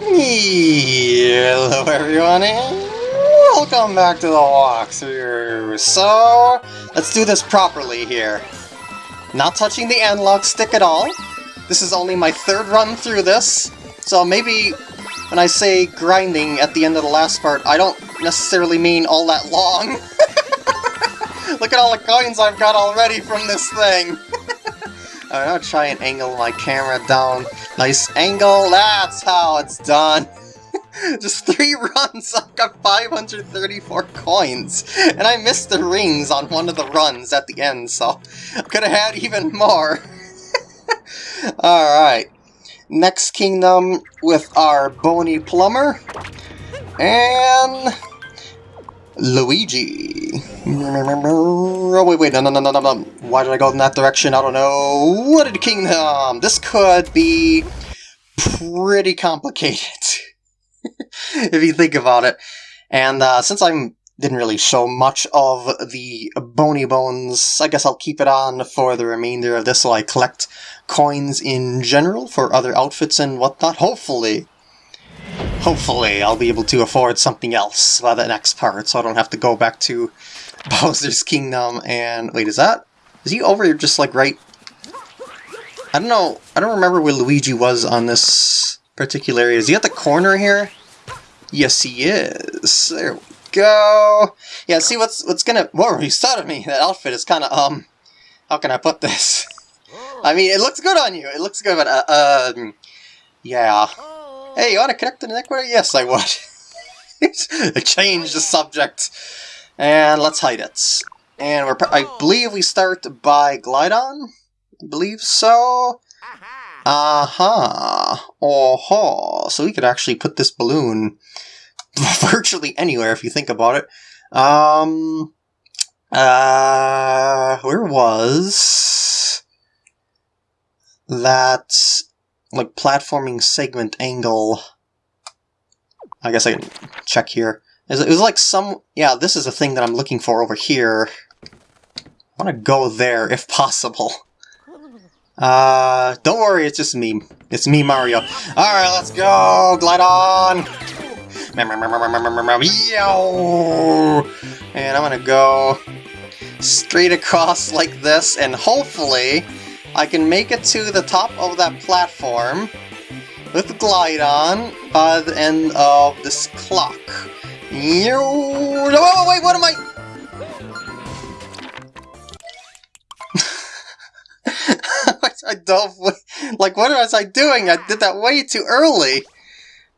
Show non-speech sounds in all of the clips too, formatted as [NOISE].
Hello everyone and welcome back to the walkthrough. So, let's do this properly here. Not touching the analog stick at all. This is only my third run through this, so maybe when I say grinding at the end of the last part, I don't necessarily mean all that long. [LAUGHS] Look at all the coins I've got already from this thing! [LAUGHS] Alright, I'll try and angle my camera down. Nice angle, that's how it's done! [LAUGHS] Just three [LAUGHS] runs, I've got 534 coins! And I missed the rings on one of the runs at the end, so I could have had even more! [LAUGHS] Alright, next kingdom with our Bony Plumber. And... Luigi. Oh, wait, wait, no, no, no, no, no, Why did I go in that direction? I don't know. What did Kingdom? This could be pretty complicated, [LAUGHS] if you think about it. And uh, since I didn't really show much of the Bony Bones, I guess I'll keep it on for the remainder of this while I collect coins in general for other outfits and whatnot, hopefully. Hopefully I'll be able to afford something else by the next part, so I don't have to go back to [LAUGHS] Bowser's Kingdom and... Wait, is that... Is he over just like right... I don't know, I don't remember where Luigi was on this particular area. Is he at the corner here? Yes, he is. There we go. Yeah, see what's what's gonna... Whoa, he started me. That outfit is kind of, um... How can I put this? [LAUGHS] I mean, it looks good on you. It looks good, but, uh, um... Yeah. Hey, you want to connect to the network? Yes, I would. [LAUGHS] Change the subject. And let's hide it. And we're, I believe we start by Glydon? I believe so. Aha. Uh -huh. Oh -huh. So we could actually put this balloon [LAUGHS] virtually anywhere if you think about it. Um. Uh. Where was that like platforming segment angle. I guess I can check here. It was like some... Yeah, this is a thing that I'm looking for over here. I want to go there, if possible. Uh, don't worry, it's just me. It's me, Mario. Alright, let's go! Glydon! And I'm gonna go straight across like this, and hopefully I can make it to the top of that platform with Glydon by the end of this clock. Oh, wait, what am I... [LAUGHS] I don't... Like, what was I doing? I did that way too early.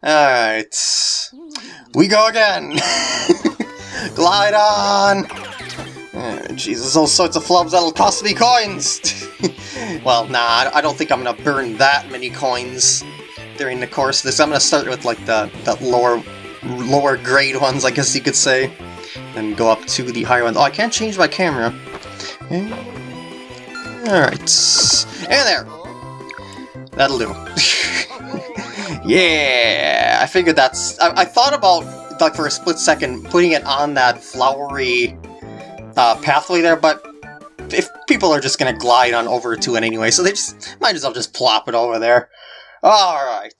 Alright. We go again! [LAUGHS] Glydon! Oh, Jesus, all sorts of flubs that'll cost me coins! [LAUGHS] well, nah, I don't think I'm gonna burn that many coins during the course of this. I'm gonna start with like the, the lower lower grade ones, I guess you could say, and go up to the higher ones. Oh, I can't change my camera. Alright. And there! That'll do. [LAUGHS] yeah! I figured that's... I, I thought about, like, for a split second, putting it on that flowery uh, pathway there, but if people are just going to glide on over to it anyway, so they just might as well just plop it over there. Alright.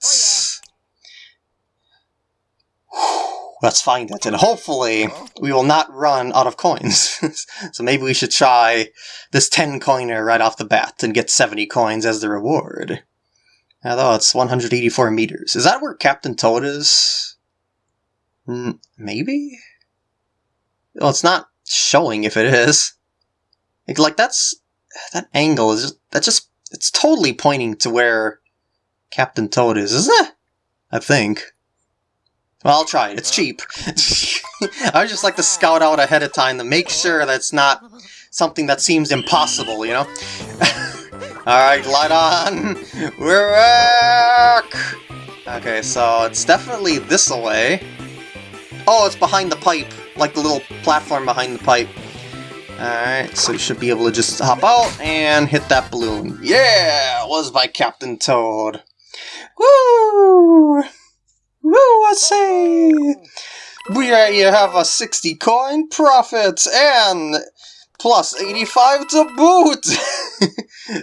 Oh, Let's find it, and hopefully we will not run out of coins. [LAUGHS] so maybe we should try this 10 coiner right off the bat and get 70 coins as the reward. Although it's 184 meters. Is that where Captain Toad is? Maybe? Well, it's not showing if it is. Like, that's... That angle is just... That just... It's totally pointing to where Captain Toad is, isn't it? I think. Well, I'll try it. It's cheap. [LAUGHS] I just like to scout out ahead of time to make sure that's not something that seems impossible, you know? [LAUGHS] Alright, light on! We're back! Okay, so it's definitely this way. Oh, it's behind the pipe, like the little platform behind the pipe. Alright, so you should be able to just hop out and hit that balloon. Yeah! Was by Captain Toad. Woo! Woo, I say! We have a 60 coin profit and plus 85 to boot!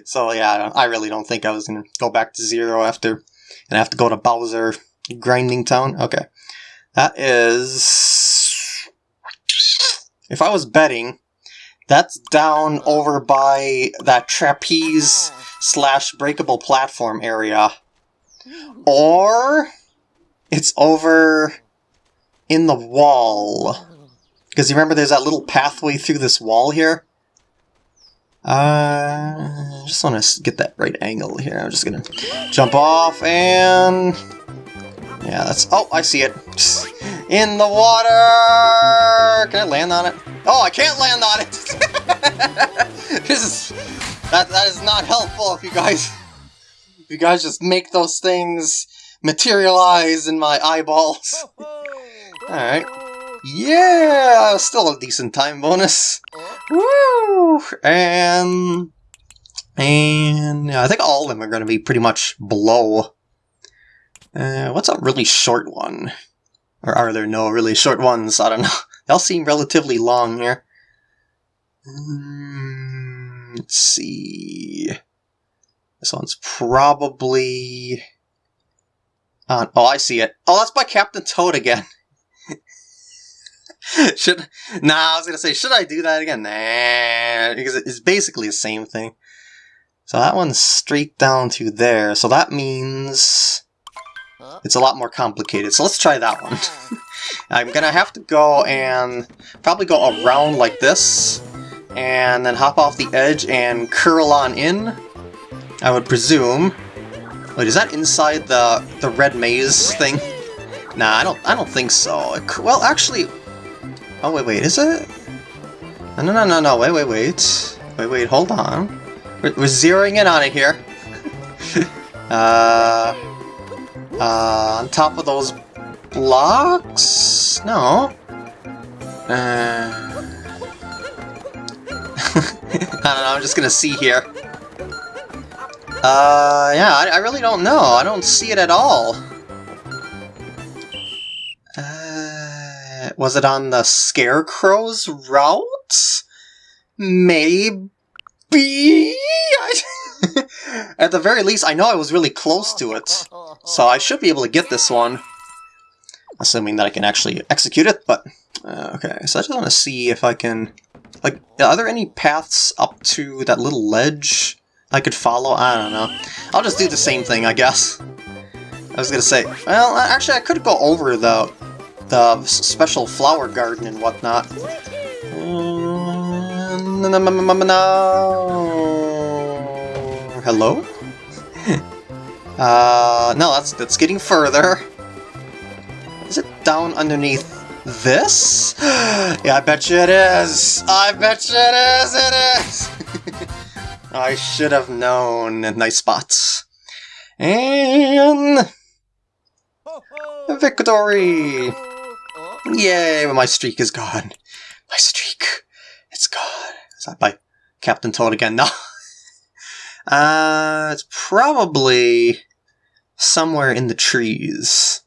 [LAUGHS] so yeah, I really don't think I was going to go back to zero after and have to go to Bowser Grinding Town? Okay. That is... If I was betting, that's down over by that trapeze slash breakable platform area. Or it's over in the wall. Because you remember there's that little pathway through this wall here? Uh, just want to get that right angle here. I'm just going to jump off and... Yeah, that's... Oh, I see it. In the water! Can I land on it? Oh, I can't land on it! [LAUGHS] this is... That, that is not helpful if you guys... If you guys just make those things materialize in my eyeballs. [LAUGHS] Alright. Yeah! Still a decent time bonus. Woo! And... And yeah, I think all of them are going to be pretty much below. Uh, what's a really short one? Or are there no really short ones? I don't know. They all seem relatively long here. Mm, let's see. This one's probably... Oh, I see it. Oh, that's by Captain Toad again. [LAUGHS] should nah, I was gonna say, should I do that again? Nah, because it's basically the same thing. So that one's straight down to there. So that means it's a lot more complicated. So let's try that one. [LAUGHS] I'm gonna have to go and probably go around like this, and then hop off the edge and curl on in. I would presume. Wait, is that inside the the red maze thing? Nah, I don't. I don't think so. well, actually, Oh, wait, wait, is it? No, no, no, no, no, wait, wait, wait. Wait, wait, hold on. We're, we're zeroing in on it here. [LAUGHS] uh, uh, on top of those blocks? No. Uh, [LAUGHS] I don't know, I'm just gonna see here. Uh, yeah, I, I really don't know. I don't see it at all. Uh, Was it on the Scarecrow's route? Maybe? [LAUGHS] At the very least, I know I was really close to it. So I should be able to get this one. Assuming that I can actually execute it, but... Uh, okay, so I just want to see if I can... Like, are there any paths up to that little ledge I could follow? I don't know. I'll just do the same thing, I guess. I was gonna say, well, actually I could go over the the special flower garden and whatnot. Hello? [LAUGHS] uh, no, that's that's getting further. Is it down underneath this? [GASPS] yeah, I bet you it is! I bet you it is! It is! [LAUGHS] I should have known. Nice spots. And... Victory! Yay, but my streak is gone. My streak, it's gone. Is that by Captain Toad again? No. [LAUGHS] uh, it's probably somewhere in the trees.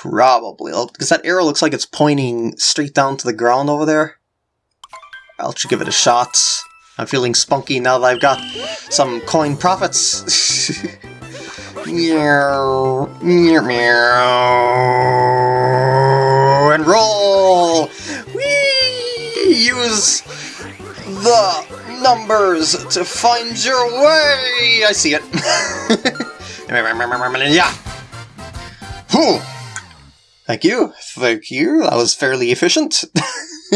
Probably, oh, because that arrow looks like it's pointing straight down to the ground over there. I'll just give it a shot. I'm feeling spunky now that I've got some coin profits. [LAUGHS] meow, meow, meow and roll! We use the numbers to find your way! I see it. [LAUGHS] yeah! Whew. Thank you, thank you. That was fairly efficient. [LAUGHS]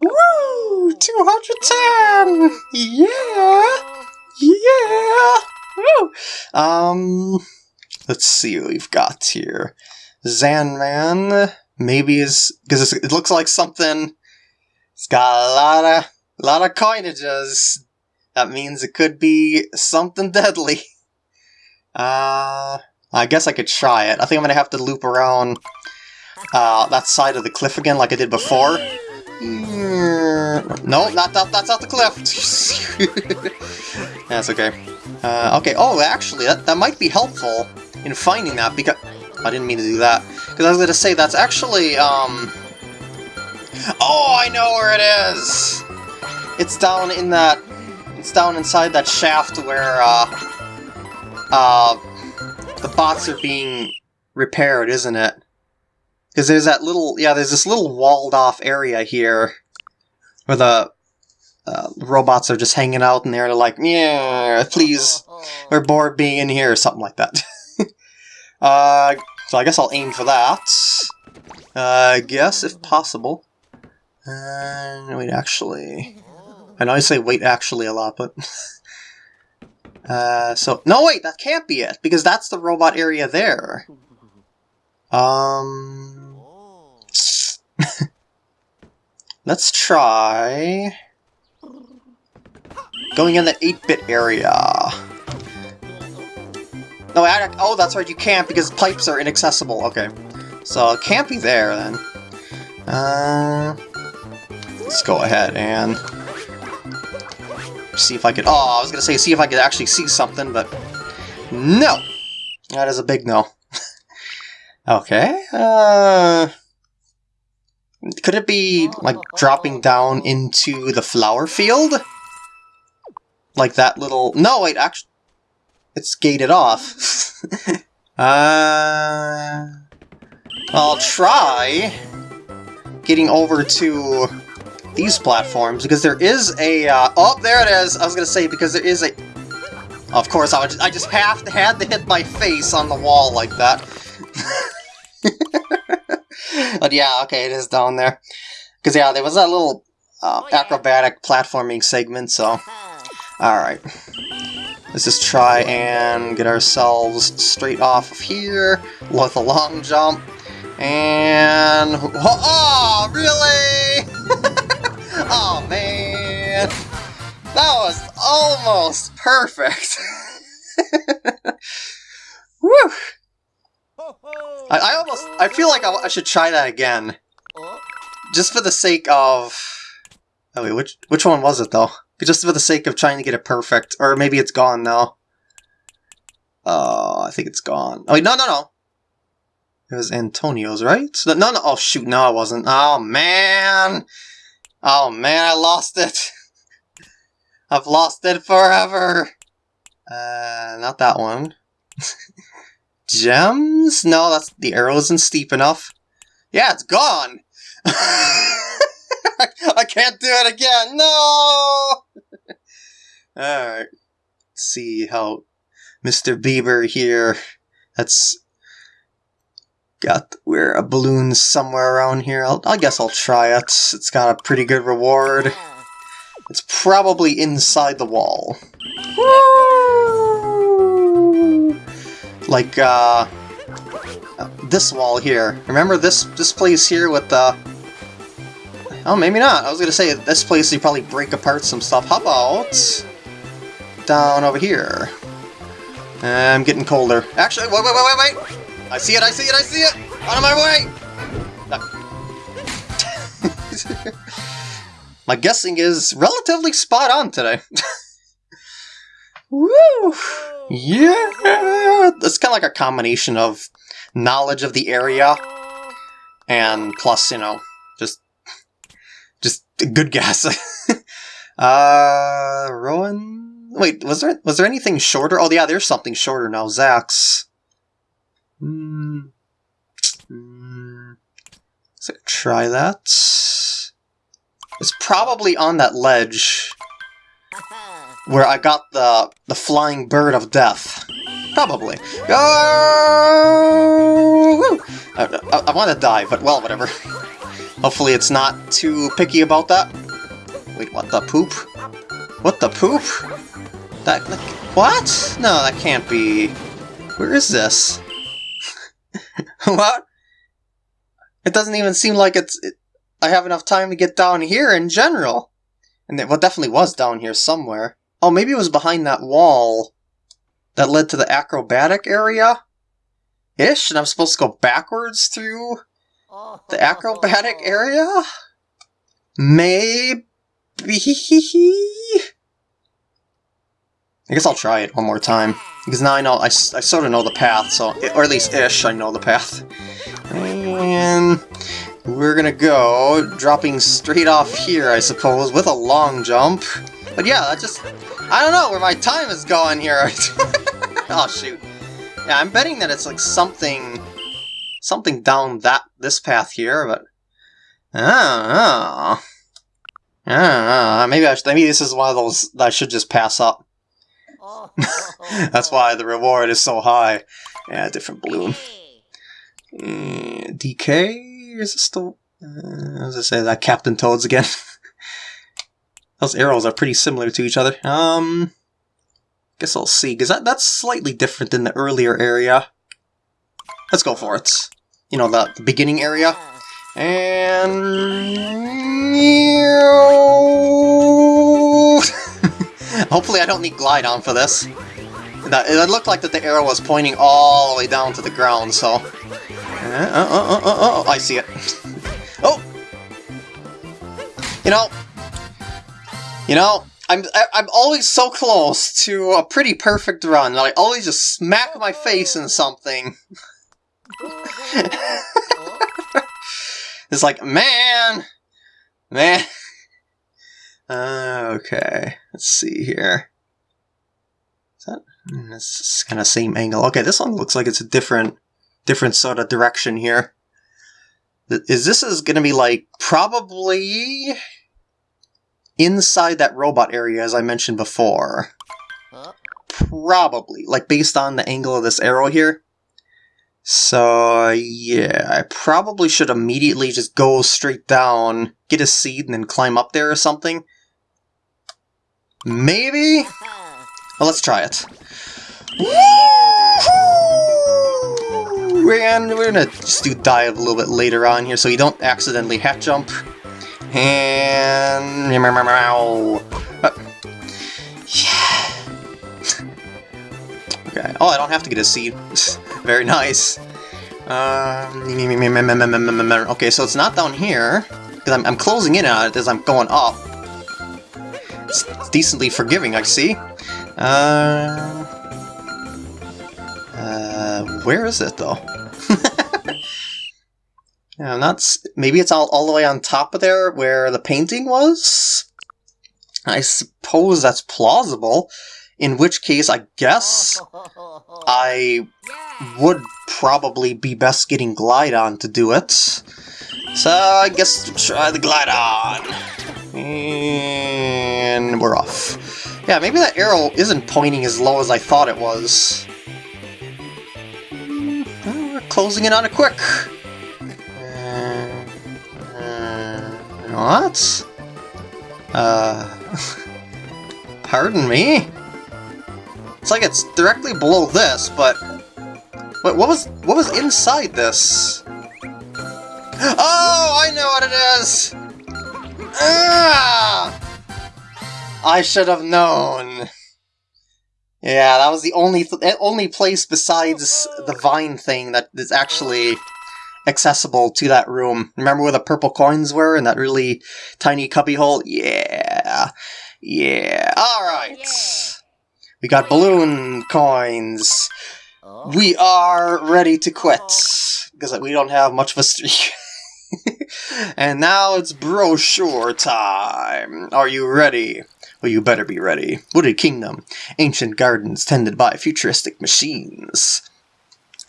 Woo! 210! Yeah! Yeah! Woo! Um, let's see what we've got here. Zanman maybe is because it looks like something. It's got a lot of lot of coinages. That means it could be something deadly. [LAUGHS] Uh, I guess I could try it. I think I'm gonna have to loop around uh, that side of the cliff again, like I did before. No, not that. That's not the cliff. [LAUGHS] that's okay. Uh, okay. Oh, actually, that that might be helpful in finding that because I didn't mean to do that. Because I was to say, that's actually, um... Oh, I know where it is! It's down in that... It's down inside that shaft where, uh... Uh... the bots are being repaired, isn't it? Because there's that little, yeah, there's this little walled off area here where the uh, robots are just hanging out in there. They're like, yeah, please, [LAUGHS] we're bored being in here, or something like that. [LAUGHS] uh, so I guess I'll aim for that. Uh, I guess, if possible. Uh, wait, actually... I know I say wait actually a lot, but... [LAUGHS] uh, so... No, wait, that can't be it, because that's the robot area there. Um... [LAUGHS] Let's try... Going in the 8-bit area. No, I, oh, that's right, you can't because pipes are inaccessible. Okay. So it can't be there, then. Uh, let's go ahead and see if I could... Oh, I was going to say see if I could actually see something, but no! That is a big no. [LAUGHS] okay, uh... Could it be, like, dropping down into the flower field? Like that little... No, wait, actually... It's gated off. [LAUGHS] uh... I'll try getting over to these platforms, because there is a... Uh, oh, there it is! I was gonna say, because there is a... Of course, I, would, I just have to, had to hit my face on the wall like that. [LAUGHS] but yeah, okay, it is down there. Because, yeah, there was that little uh, acrobatic platforming segment, so... Alright. Let's just try and get ourselves straight off of here with a long jump. And... Oh, really? [LAUGHS] [LAUGHS] oh, man. That was almost perfect. [LAUGHS] Woo! I, I, almost... I feel like I, I, should try that again. Just for the sake of... Oh, wait, which, which one was it, though? Just for the sake of trying to get it perfect. Or maybe it's gone now. Oh, I think it's gone. Oh, wait, no, no, no. It was Antonio's, right? No, no, no. Oh, shoot. No, it wasn't. Oh, man. Oh, man, I lost it. [LAUGHS] I've lost it forever. Uh, not that one. [LAUGHS] Gems? No, that's the arrow isn't steep enough. Yeah, it's gone. [LAUGHS] I can't do it again. No. All right. see how Mr. Bieber here. That's got where a balloon somewhere around here. I'll, I guess I'll try it. It's got a pretty good reward. It's probably inside the wall. Like, uh, this wall here. Remember this this place here with the... Oh, maybe not. I was gonna say, this place you probably break apart some stuff. How about... down over here? I'm getting colder. Actually, wait, wait, wait, wait, wait! I see it, I see it, I see it! Out of my way! [LAUGHS] my guessing is relatively spot on today. Woo! Yeah! It's kind of like a combination of knowledge of the area and plus, you know, just just a good guess. [LAUGHS] uh, Rowan? Wait, was there was there anything shorter? Oh, yeah, there's something shorter now. Zax. Hmm. Mm. Try that. It's probably on that ledge where I got the the flying bird of death. Probably. Oh! I, I, I want to die, but well, whatever. [LAUGHS] Hopefully it's not too picky about that. Wait, what the poop? What the poop? That, that what? No, that can't be. Where is this? [LAUGHS] what? It doesn't even seem like it's... It, I have enough time to get down here in general. And it well, definitely was down here somewhere. Oh, maybe it was behind that wall that led to the acrobatic area? Ish, and I'm supposed to go backwards through the acrobatic [LAUGHS] area? Maybe... [LAUGHS] I guess I'll try it one more time. Because now I know, I, I sort of know the path, so, or at least ish, I know the path. And we're gonna go, dropping straight off here, I suppose, with a long jump. But yeah, that just, I don't know where my time is going here. [LAUGHS] oh shoot. Yeah, I'm betting that it's like something, something down that this path here, but I don't know. Maybe I should, maybe this is one of those that I should just pass up. [LAUGHS] That's why the reward is so high. Yeah, different balloon. Uh, DK? Is this still? Uh, as I say, that Captain Toads again. [LAUGHS] Those arrows are pretty similar to each other. Um, guess I'll see, because that, that's slightly different than the earlier area. Let's go for it. You know, the, the beginning area. And... Hopefully I don't need Glydon for this. It looked like that the arrow was pointing all the way down to the ground, so... Uh, uh, uh, uh, uh, I see it. [LAUGHS] oh! You know... You know, I'm, I'm always so close to a pretty perfect run that I always just smack my face in something. [LAUGHS] it's like, man! Man! [LAUGHS] Uh, okay, let's see here. Is that... Hmm, it's kind of same angle. Okay, this one looks like it's a different, different sort of direction here. Is this is going to be like probably inside that robot area as I mentioned before? Probably, like based on the angle of this arrow here. So yeah, I probably should immediately just go straight down, get a seed, and then climb up there or something. Maybe? Well, let's try it. And we're gonna just do dive a little bit later on here so you don't accidentally hat jump. And... Uh, yeah. okay. Oh, I don't have to get a seed. Very nice. Um, okay, so it's not down here. Because I'm, I'm closing in on it as I'm going up. It's decently forgiving, I see. Uh, uh, where is it, though? [LAUGHS] yeah, not... Maybe it's all, all the way on top of there where the painting was? I suppose that's plausible. In which case, I guess [LAUGHS] I would probably be best getting Glydon to do it. So I guess try the Glydon. And we're off. Yeah, maybe that arrow isn't pointing as low as I thought it was. Oh, we're closing in on it quick. Uh, uh, what? Uh, [LAUGHS] pardon me? It's like it's directly below this, but... Wait, what was, what was inside this? [GASPS] Oh, I know what it is! Ah! I should have known. Yeah, that was the only th eh, only place besides the vine thing that is actually accessible to that room. Remember where the purple coins were in that really tiny cubby hole? Yeah. Yeah. Alright. We got balloon coins. We are ready to quit. Because we don't have much of a streak. [LAUGHS] and now it's brochure time. Are you ready? Well, you better be ready. Wooded Kingdom. Ancient gardens tended by futuristic machines.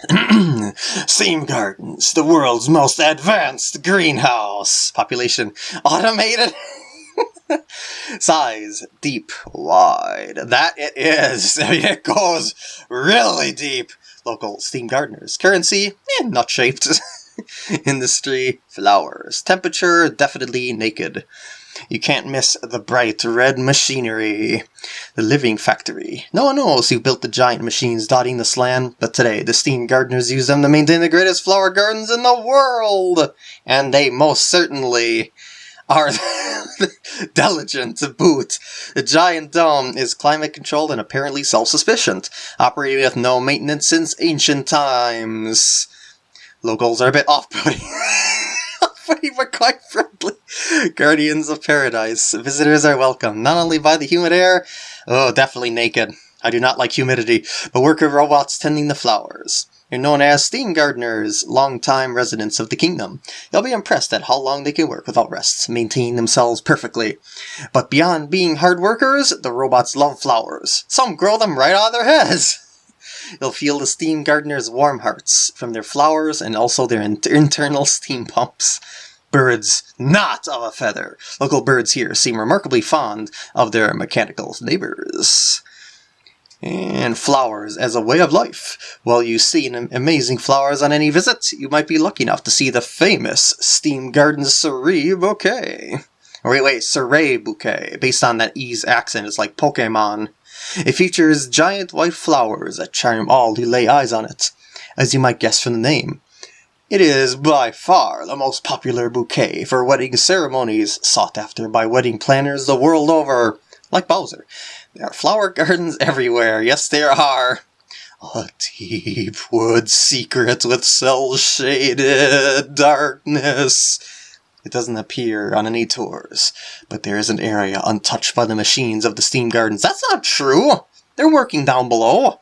[CLEARS THROAT] Steam Gardens, the world's most advanced greenhouse. Population automated. [LAUGHS] Size, deep, wide. That it is. [LAUGHS] It goes really deep. Local steam gardeners. Currency, eh, not shaped. [LAUGHS] [LAUGHS] Industry, flowers. Temperature, definitely naked. You can't miss the bright red machinery. The living factory. No one knows who built the giant machines dotting the land, but today the steam gardeners use them to maintain the greatest flower gardens in the world! And they most certainly are [LAUGHS] diligent to boot. The giant dome is climate controlled and apparently self-sufficient, operating with no maintenance since ancient times. Locals are a bit off-putting. [LAUGHS] but quite friendly. Guardians of Paradise. Visitors are welcome, not only by the humid air, oh, definitely naked. I do not like humidity, but worker robots tending the flowers. You're known as steam gardeners, long-time residents of the kingdom. You'll be impressed at how long they can work without rest, maintaining themselves perfectly. But beyond being hard workers, the robots love flowers. Some grow them right out of their heads. You'll feel the steam gardeners' warm hearts from their flowers and also their in- internal steam pumps. Birds not of a feather. Local birds here seem remarkably fond of their mechanical neighbors. And flowers as a way of life. While you see amazing flowers on any visit, you might be lucky enough to see the famous Steam Garden Cerise Bouquet. Wait, wait, Cerise Bouquet, based on that E's accent, it's like Pokemon. It features giant white flowers that charm all who lay eyes on it, as you might guess from the name. It is by far the most popular bouquet for wedding ceremonies sought after by wedding planners the world over. Like Bowser, there are flower [LAUGHS] gardens everywhere. Yes, there are. A deep wood secret with cell shaded darkness. It doesn't appear on any tours, but there is an area untouched by the machines of the steam gardens. That's not true! They're working down below.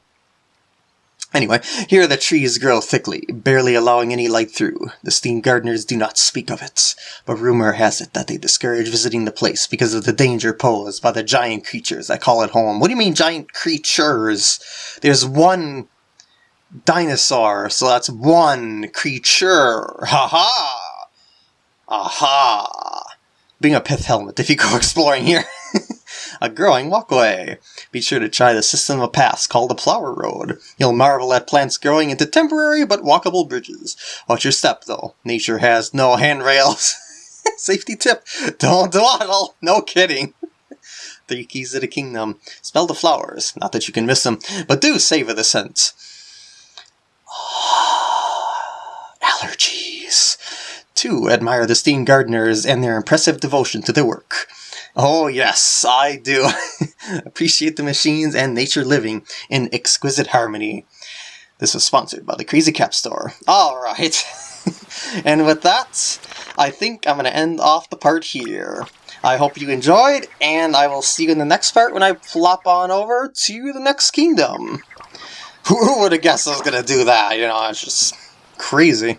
Anyway, here the trees grow thickly, barely allowing any light through. The steam gardeners do not speak of it, but rumor has it that they discourage visiting the place because of the danger posed by the giant creatures that call it home. What do you mean giant creatures? There's one dinosaur, so that's one creature. Ha ha! Aha! Being a pith helmet if you go [LAUGHS] exploring here. [LAUGHS] a growing walkway. Be sure to try the system of paths called the Flower Road. You'll marvel at plants growing into temporary but walkable bridges. Watch your step, though. Nature has no handrails. [LAUGHS] Safety tip, don't dawdle. No kidding. Three keys to the kingdom. Smell the flowers. Not that you can miss them, but do savor the scent. Two, admire the steam gardeners and their impressive devotion to their work. Oh, yes, I do. [LAUGHS] Appreciate the machines and nature living in exquisite harmony. This was sponsored by the Crazy Cap Store. Alright. [LAUGHS] and with that, I think I'm going to end off the part here. I hope you enjoyed, and I will see you in the next part when I flop on over to the next kingdom. [LAUGHS] Who would have guessed I was going to do that? You know, it's just crazy.